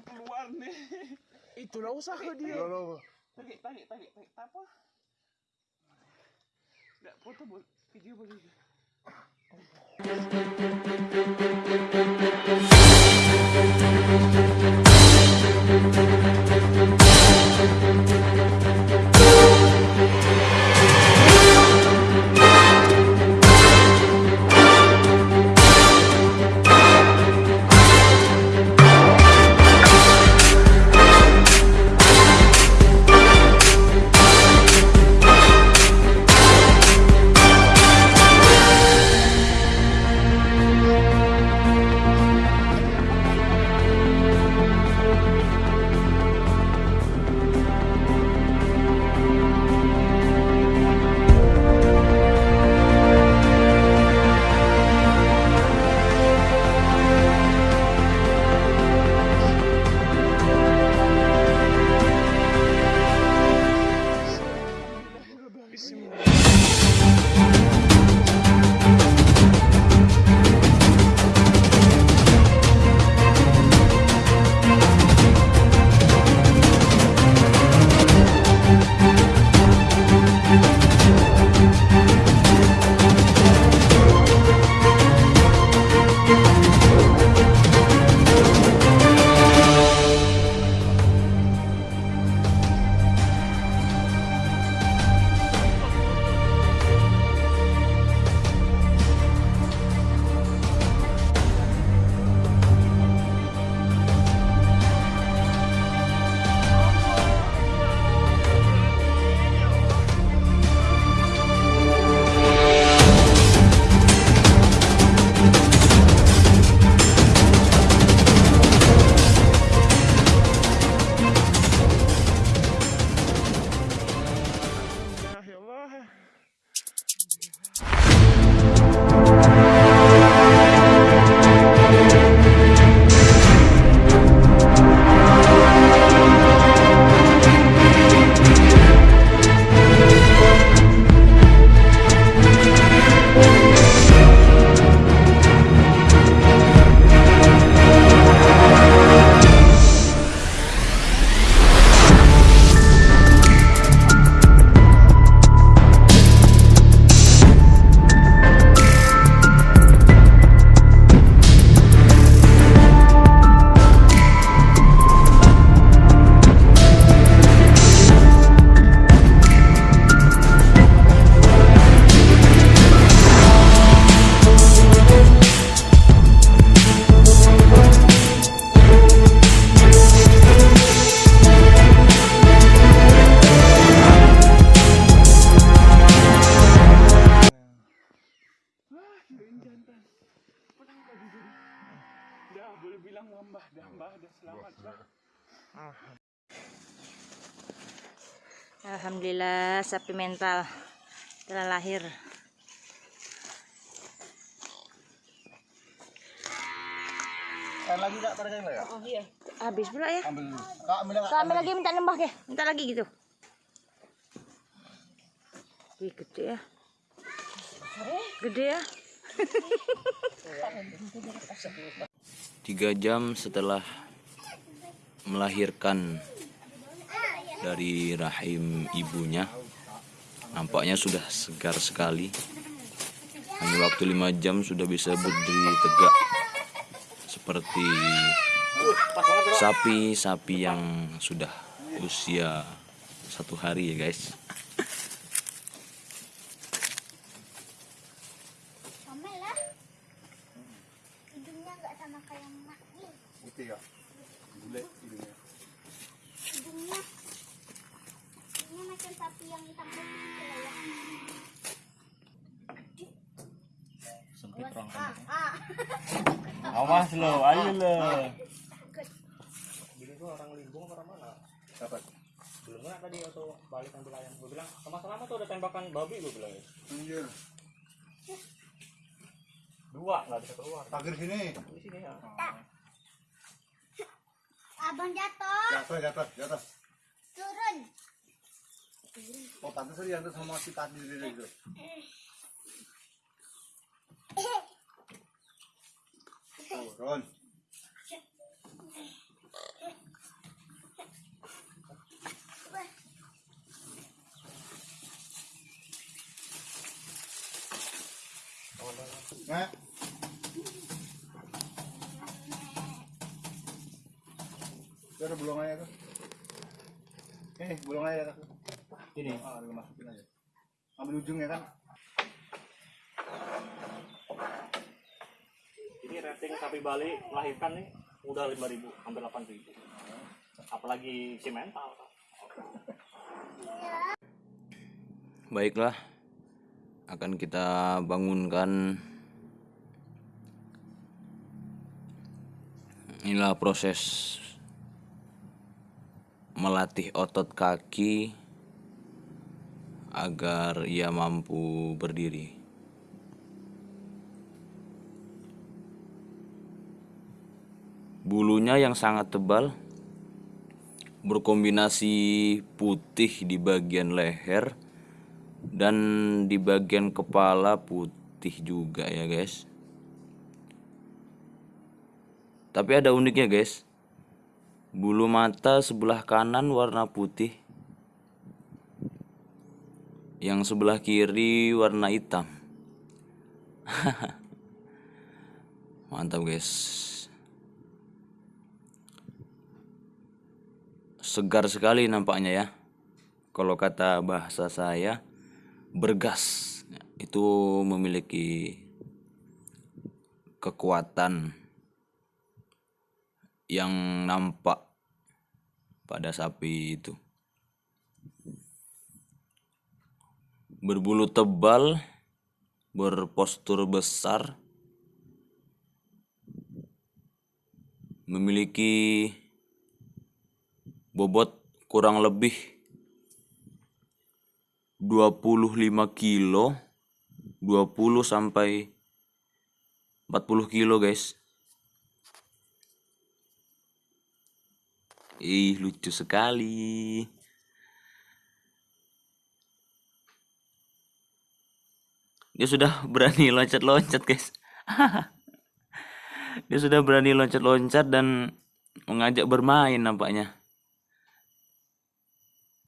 belum keluar nih. Itulah usaha dia. Tarik, tarik, tarik, tarik. Apa? Enggak foto boleh, video boleh. Alhamdulillah sapi mental telah lahir. Lagi tak pada saya ya? Oh iya. Habis pula ya. Ambil dulu. Kak ambil enggak? Kami lagi minta nambah ke? Minta lagi gitu. Wih, gede ya. Gede ya. Tiga jam setelah melahirkan dari rahim ibunya, nampaknya sudah segar sekali. Hanya waktu lima jam sudah bisa berdiri tegak seperti sapi-sapi yang sudah usia satu hari ya guys. Sama lah. Hidungnya nggak sama kayak emak nih. Putih ya. Bulat hidungnya. Hidungnya. Ini macam sapi yang hitam putih lah ya. Sempit ah, ah. Awas lo, ayo lo. Bini gua orang limbung orang mana? Dapat. Belum kan tadi atau balik ambil ayam. Gue bilang, sama selama tuh ada tembakan babi gue bilang. Iya. Dua nggak bisa keluar. Pagar sini. Di sini ya. Abang jatuh. Jatuh, jatuh, jatuh. Oh, pantesan yang sama si tadi itu. Turun. Nah. Terus belum aja tuh. Eh, belum aja tuh. Ini. Ah, masukin aja. Ambil ujungnya kan. Ini rating sapi Bali melahirkan nih udah 5000 hampir 8000 apalagi si mental Baiklah, akan kita bangunkan. Inilah proses melatih otot kaki agar ia mampu berdiri. Bulunya yang sangat tebal berkombinasi putih di bagian leher dan di bagian kepala putih juga ya guys. Tapi ada uniknya guys. Bulu mata sebelah kanan warna putih yang sebelah kiri warna hitam mantap guys segar sekali nampaknya ya. Kalau kata bahasa saya, bergas. Itu memiliki kekuatan yang nampak pada sapi itu. Berbulu tebal, berpostur besar, memiliki bobot kurang lebih 25 kilo 20 sampai 40 kilo guys. Ih lucu sekali dia sudah berani loncat-loncat guys. Dia sudah berani loncat-loncat dan mengajak bermain nampaknya